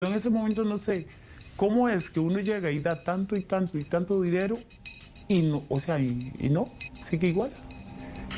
En ese momento no sé cómo es que uno llega y da tanto y tanto y tanto dinero y no, o sea, y, y no, sigue igual.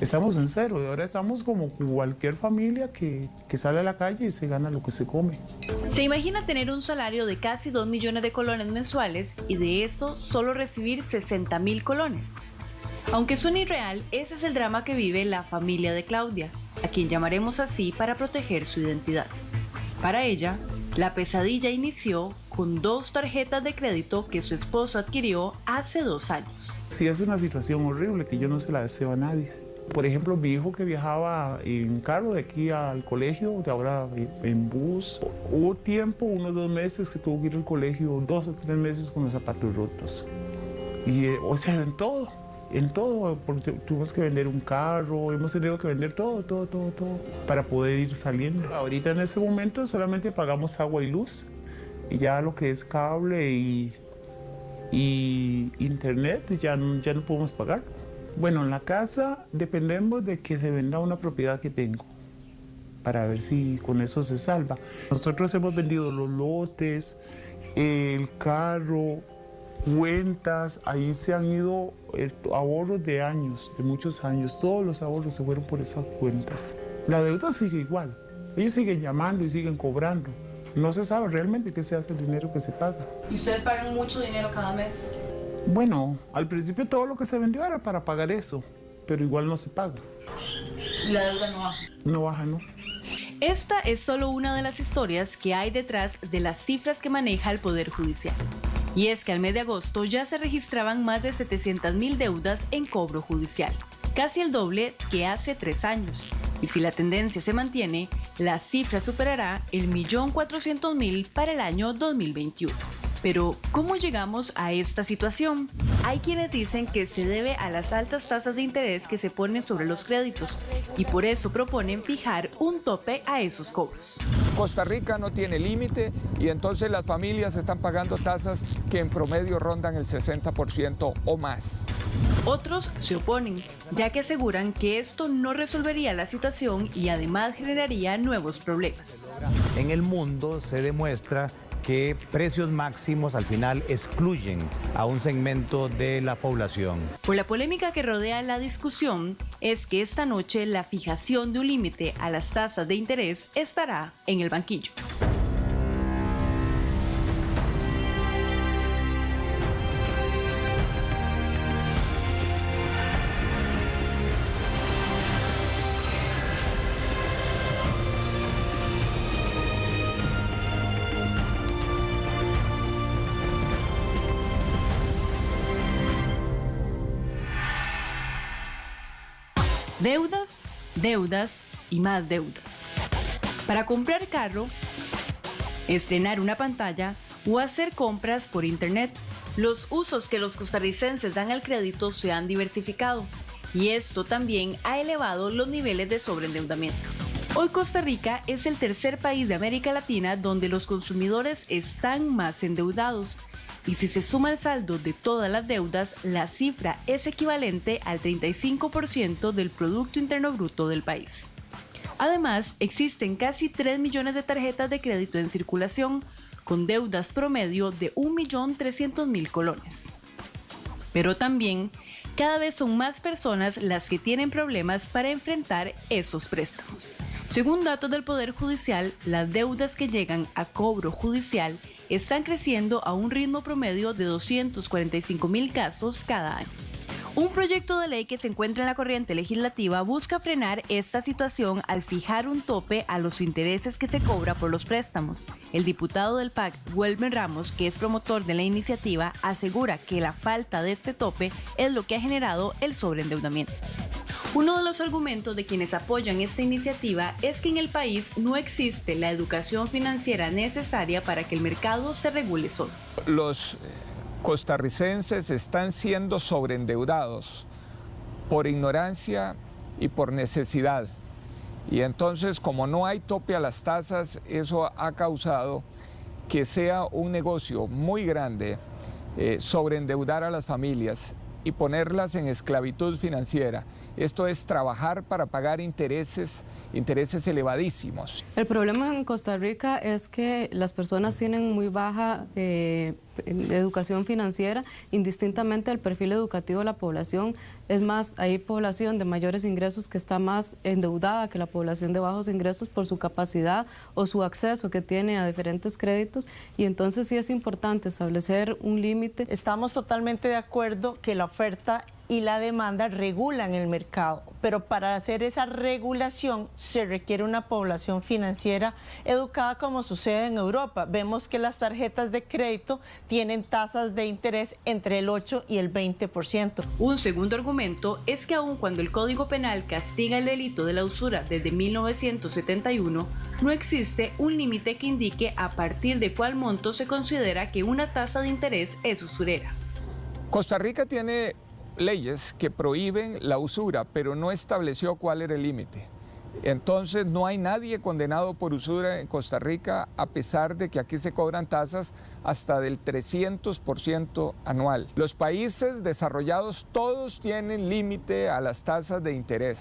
Estamos en cero y ahora estamos como cualquier familia que, que sale a la calle y se gana lo que se come. Se imagina tener un salario de casi 2 millones de colones mensuales y de eso solo recibir 60 mil colones. Aunque suene irreal, ese es el drama que vive la familia de Claudia, a quien llamaremos así para proteger su identidad. Para ella, la pesadilla inició con dos tarjetas de crédito que su esposo adquirió hace dos años. Sí, es una situación horrible que yo no se la deseo a nadie. Por ejemplo, mi hijo que viajaba en carro de aquí al colegio, de ahora en bus, hubo tiempo, unos dos meses, que tuvo que ir al colegio, dos o tres meses con los zapatos rotos. Y, eh, o sea, en todo, en todo, porque tuvimos que vender un carro, hemos tenido que vender todo, todo, todo, todo, para poder ir saliendo. Ahorita en ese momento solamente pagamos agua y luz, y ya lo que es cable y, y internet ya, no- ya no podemos pagar. Bueno, en la casa dependemos de que se venda una propiedad que tengo para ver si con eso se salva. Nosotros hemos vendido los lotes, el carro, cuentas, ahí se han ido eh, ahorros de años, de muchos años, todos los ahorros se fueron por esas cuentas. La deuda sigue igual, ellos siguen llamando y siguen cobrando. No se sabe realmente qué se hace el dinero que se paga. ¿Y ustedes pagan mucho dinero cada mes? Bueno, al principio todo lo que se vendió era para pagar eso, pero igual no se paga. Y la deuda no baja. No baja, ¿no? Esta es solo una de las historias que hay detrás de las cifras que maneja el Poder Judicial. Y es que al mes de agosto ya se registraban más de 700 mil deudas en cobro judicial, casi el doble que hace tres años. Y si la tendencia se mantiene, la cifra superará el millón cuatrocientos mil para el año 2021. Pero, ¿cómo llegamos a esta situación? Hay quienes dicen que se debe a las altas tasas de interés que se ponen sobre los créditos y por eso proponen fijar un tope a esos cobros. Costa Rica no tiene límite y entonces las familias están pagando tasas que en promedio rondan el 60% o más. Otros se oponen, ya que aseguran que esto no resolvería la situación y además generaría nuevos problemas. En el mundo se demuestra que precios máximos al final excluyen a un segmento de la población. Por la polémica que rodea la discusión, es que esta noche la fijación de un límite a las tasas de interés estará en el banquillo. Deudas, deudas y más deudas. Para comprar carro, estrenar una pantalla o hacer compras por internet, los usos que los costarricenses dan al crédito se han diversificado y esto también ha elevado los niveles de sobreendeudamiento. Hoy Costa Rica es el tercer país de América Latina donde los consumidores están más endeudados y si se suma el saldo de todas las deudas, la cifra es equivalente al 35% del Producto Interno Bruto del país. Además, existen casi 3 millones de tarjetas de crédito en circulación, con deudas promedio de 1.300.000 colones. Pero también, cada vez son más personas las que tienen problemas para enfrentar esos préstamos. Según datos del Poder Judicial, las deudas que llegan a cobro judicial están creciendo a un ritmo promedio de 245 mil casos cada año. Un proyecto de ley que se encuentra en la corriente legislativa busca frenar esta situación al fijar un tope a los intereses que se cobra por los préstamos. El diputado del PAC, Welmer Ramos, que es promotor de la iniciativa, asegura que la falta de este tope es lo que ha generado el sobreendeudamiento. Uno de los argumentos de quienes apoyan esta iniciativa es que en el país no existe la educación financiera necesaria para que el mercado se regule solo. Los eh, costarricenses están siendo sobreendeudados por ignorancia y por necesidad. Y entonces, como no hay tope a las tasas, eso ha causado que sea un negocio muy grande eh, sobreendeudar a las familias y ponerlas en esclavitud financiera Esto es trabajar para pagar intereses, intereses elevadísimos. El problema en Costa Rica es que las personas tienen muy baja eh, educación financiera, indistintamente del perfil educativo de la población. Es más, hay población de mayores ingresos que está más endeudada que la población de bajos ingresos por su capacidad o su acceso que tiene a diferentes créditos y entonces sí es importante establecer un límite. Estamos totalmente de acuerdo que la oferta y la demanda regulan el mercado, pero para hacer esa regulación se requiere una población financiera educada como sucede en Europa. Vemos que las tarjetas de crédito tienen tasas de interés entre el 8 y el 20%. Un segundo argumento es que aun cuando el Código Penal castiga el delito de la usura desde 1971, no existe un límite que indique a partir de cuál monto se considera que una tasa de interés es usurera. Costa Rica tiene leyes que prohíben la usura, pero no estableció cuál era el límite. Entonces no hay nadie condenado por usura en Costa Rica a pesar de que aquí se cobran tasas hasta del 300% anual. Los países desarrollados todos tienen límite a las tasas de interés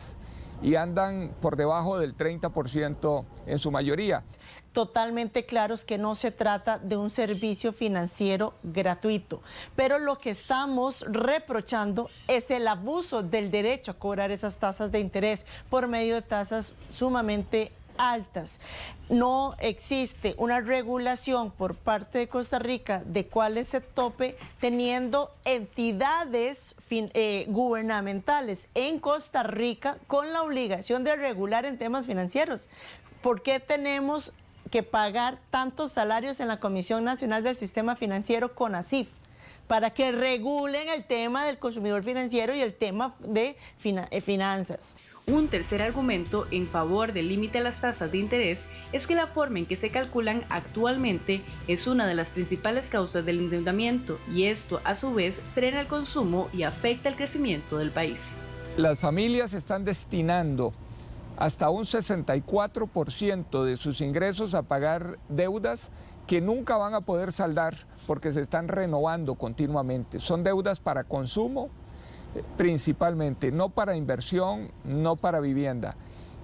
y andan por debajo del 30% en su mayoría totalmente claros que no se trata de un servicio financiero gratuito. Pero lo que estamos reprochando es el abuso del derecho a cobrar esas tasas de interés por medio de tasas sumamente altas. No existe una regulación por parte de Costa Rica de cuál es el tope, teniendo entidades eh, gubernamentales en Costa Rica con la obligación de regular en temas financieros. ¿Por qué tenemos que pagar tantos salarios en la Comisión Nacional del Sistema Financiero CONACIF para que regulen el tema del consumidor financiero y el tema de eh, finanzas. Un tercer argumento en favor del límite a las tasas de interés es que la forma en que se calculan actualmente es una de las principales causas del endeudamiento y esto a su vez frena el consumo y afecta el crecimiento del país. Las familias están destinando hasta un 64% de sus ingresos a pagar deudas que nunca van a poder saldar porque se están renovando continuamente. Son deudas para consumo eh, principalmente, no para inversión, no para vivienda.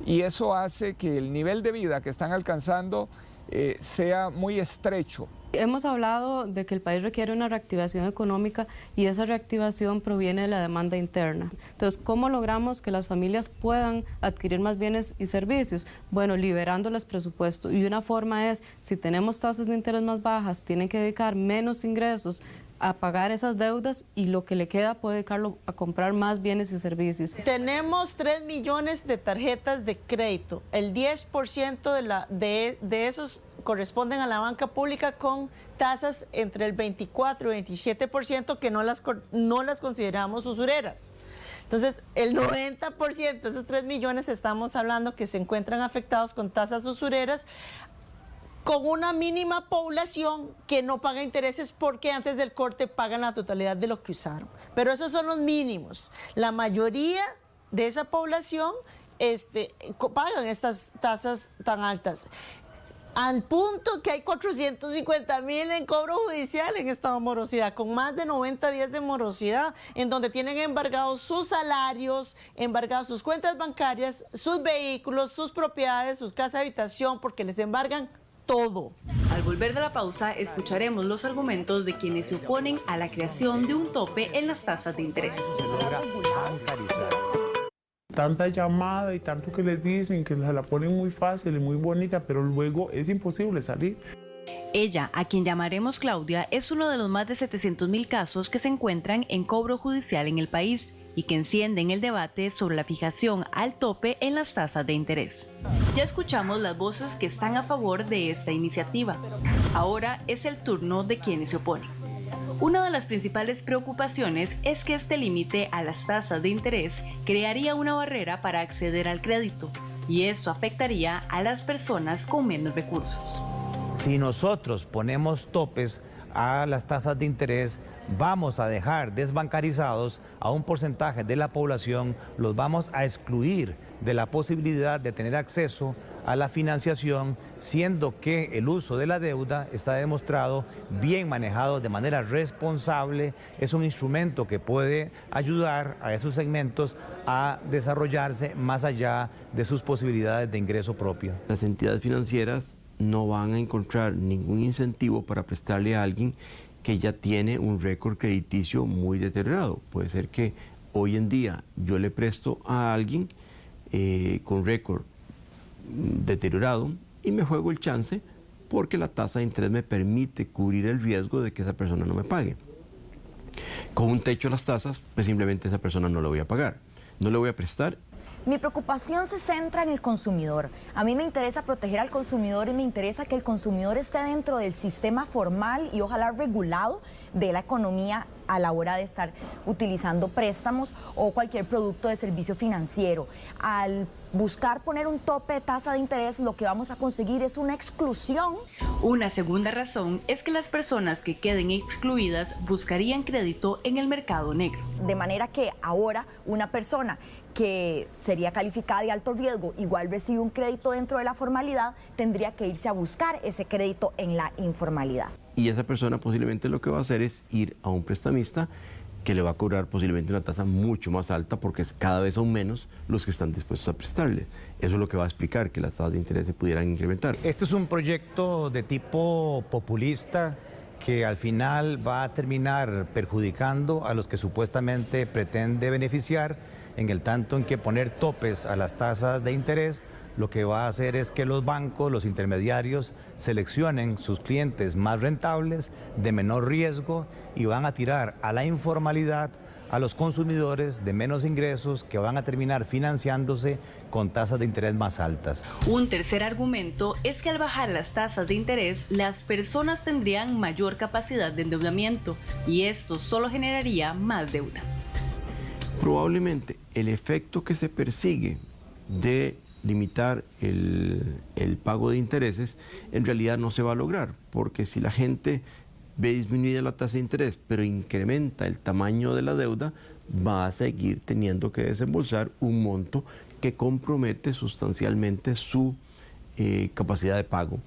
Y eso hace que el nivel de vida que están alcanzando eh, sea muy estrecho. Hemos hablado de que el país requiere una reactivación económica y esa reactivación proviene de la demanda interna. Entonces, ¿cómo logramos que las familias puedan adquirir más bienes y servicios? Bueno, liberándoles presupuesto. Y una forma es, si tenemos tasas de interés más bajas, tienen que dedicar menos ingresos a pagar esas deudas y lo que le queda puede dedicarlo a comprar más bienes y servicios. Tenemos 3 millones de tarjetas de crédito. El 10% de, la, de, de esos corresponden a la banca pública con tasas entre el 24 y 27% que no las, no las consideramos usureras. Entonces, el 90% de esos 3 millones estamos hablando que se encuentran afectados con tasas usureras con una mínima población que no paga intereses porque antes del corte pagan la totalidad de lo que usaron. Pero esos son los mínimos. La mayoría de esa población este, pagan estas tasas tan altas al punto que hay 450 mil en cobro judicial en estado de morosidad, con más de 90 días de morosidad, en donde tienen embargados sus salarios, embargados sus cuentas bancarias, sus vehículos, sus propiedades, sus casas de habitación, porque les embargan todo. Al volver de la pausa, escucharemos los argumentos de quienes se oponen a la creación de un tope en las tasas de interés tanta llamada y tanto que les dicen que se la ponen muy fácil y muy bonita, pero luego es imposible salir. Ella, a quien llamaremos Claudia, es uno de los más de 700 mil casos que se encuentran en cobro judicial en el país y que encienden el debate sobre la fijación al tope en las tasas de interés. Ya escuchamos las voces que están a favor de esta iniciativa. Ahora es el turno de quienes se oponen. Una de las principales preocupaciones es que este límite a las tasas de interés crearía una barrera para acceder al crédito y esto afectaría a las personas con menos recursos. Si nosotros ponemos topes a las tasas de interés, vamos a dejar desbancarizados a un porcentaje de la población, los vamos a excluir de la posibilidad de tener acceso a la financiación, siendo que el uso de la deuda está demostrado bien manejado de manera responsable, es un instrumento que puede ayudar a esos segmentos a desarrollarse más allá de sus posibilidades de ingreso propio. Las entidades financieras no van a encontrar ningún incentivo para prestarle a alguien que ya tiene un récord crediticio muy deteriorado. Puede ser que hoy en día yo le presto a alguien eh, con récord deteriorado y me juego el chance porque la tasa de interés me permite cubrir el riesgo de que esa persona no me pague. Con un techo a las tasas, pues simplemente esa persona no lo voy a pagar. No le voy a prestar mi preocupación se centra en el consumidor. A mí me interesa proteger al consumidor y me interesa que el consumidor esté dentro del sistema formal y ojalá regulado de la economía a la hora de estar utilizando préstamos o cualquier producto de servicio financiero. Al buscar poner un tope de tasa de interés, lo que vamos a conseguir es una exclusión. Una segunda razón es que las personas que queden excluidas buscarían crédito en el mercado negro. De manera que ahora una persona que sería calificada de alto riesgo, igual recibe un crédito dentro de la formalidad, tendría que irse a buscar ese crédito en la informalidad. Y esa persona posiblemente lo que va a hacer es ir a un prestamista que le va a cobrar posiblemente una tasa mucho más alta porque cada vez son menos los que están dispuestos a prestarle. Eso es lo que va a explicar que las tasas de interés se pudieran incrementar. Este es un proyecto de tipo populista que al final va a terminar perjudicando a los que supuestamente pretende beneficiar en el tanto en que poner topes a las tasas de interés lo que va a hacer es que los bancos, los intermediarios, seleccionen sus clientes más rentables, de menor riesgo y van a tirar a la informalidad a los consumidores de menos ingresos que van a terminar financiándose con tasas de interés más altas. Un tercer argumento es que al bajar las tasas de interés, las personas tendrían mayor capacidad de endeudamiento y esto solo generaría más deuda. Probablemente el efecto que se persigue de limitar el, pago de intereses, en realidad no se va a lograr, porque si la gente ve disminuida la tasa de interés, pero incrementa el tamaño de la deuda, va a seguir teniendo que desembolsar un monto que compromete sustancialmente su eh, capacidad de pago.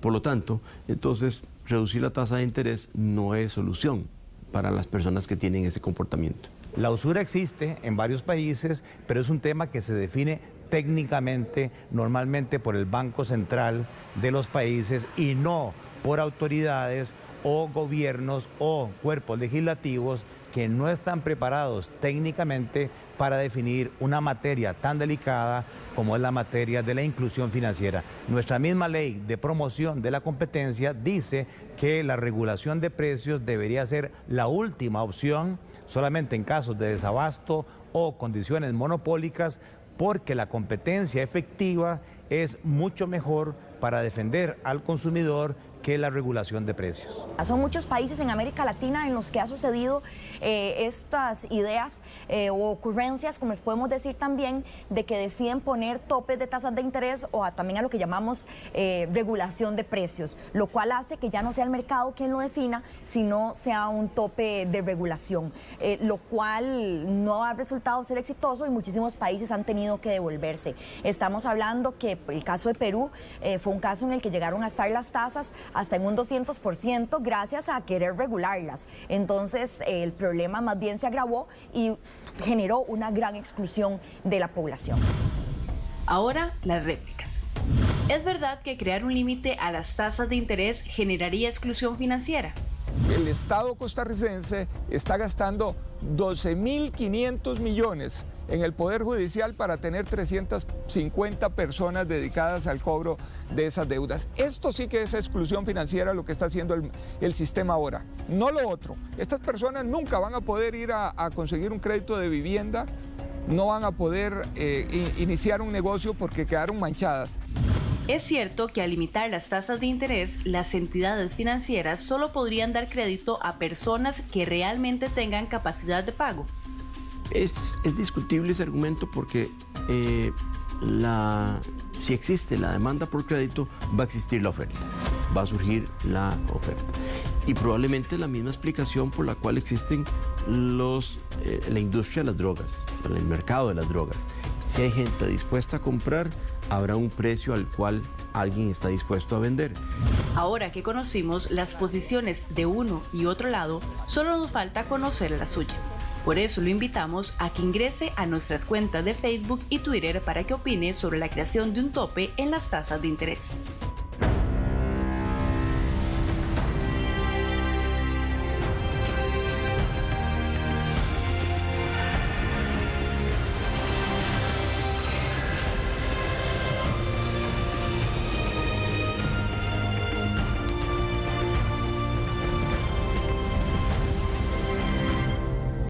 Por lo tanto, entonces, reducir la tasa de interés no es solución para las personas que tienen ese comportamiento. La usura existe en varios países, pero es un tema que se define técnicamente, normalmente por el Banco Central de los países y no por autoridades o gobiernos o cuerpos legislativos que no están preparados técnicamente para definir una materia tan delicada como es la materia de la inclusión financiera. Nuestra misma ley de promoción de la competencia dice que la regulación de precios debería ser la última opción solamente en casos de desabasto o condiciones monopólicas porque la competencia efectiva es mucho mejor para defender al consumidor que la regulación de precios. Son muchos países en América Latina en los que ha sucedido eh, estas ideas eh, o ocurrencias, como les podemos decir también, de que deciden poner topes de tasas de interés o también a lo que llamamos eh, regulación de precios, lo cual hace que ya no sea el mercado quien lo defina, sino sea un tope de regulación, lo cual no ha resultado ser exitoso y muchísimos países han tenido que devolverse. Estamos hablando que el caso de Perú fue un caso en el que llegaron a estar las tasas hasta en un 200% gracias a querer regularlas. Entonces el problema más bien se agravó y generó una gran exclusión de la población. Ahora las réplicas. ¿Es verdad que crear un límite a las tasas de interés generaría exclusión financiera? El Estado costarricense está gastando 12.500 millones en el Poder Judicial para tener 350 personas dedicadas al cobro de esas deudas. Esto sí que es exclusión financiera lo que está haciendo el, sistema ahora, no lo otro. Estas personas nunca van a poder ir a, conseguir un crédito de vivienda, no van a poder eh, iniciar un negocio porque quedaron manchadas. Es cierto que al limitar las tasas de interés, las entidades financieras solo podrían dar crédito a personas que realmente tengan capacidad de pago. Es, discutible ese argumento porque eh, si existe la demanda por crédito, va a existir la oferta. va a surgir la oferta. Y probablemente la misma explicación por la cual existen los, eh, la industria de las drogas, el mercado de las drogas. Si hay gente dispuesta a comprar, habrá un precio al cual alguien está dispuesto a vender. Ahora que conocimos las posiciones de uno y otro lado, solo nos falta conocer la suya. Por eso lo invitamos a que ingrese a nuestras cuentas de Facebook y Twitter para que opine sobre la creación de un tope en las tasas de interés.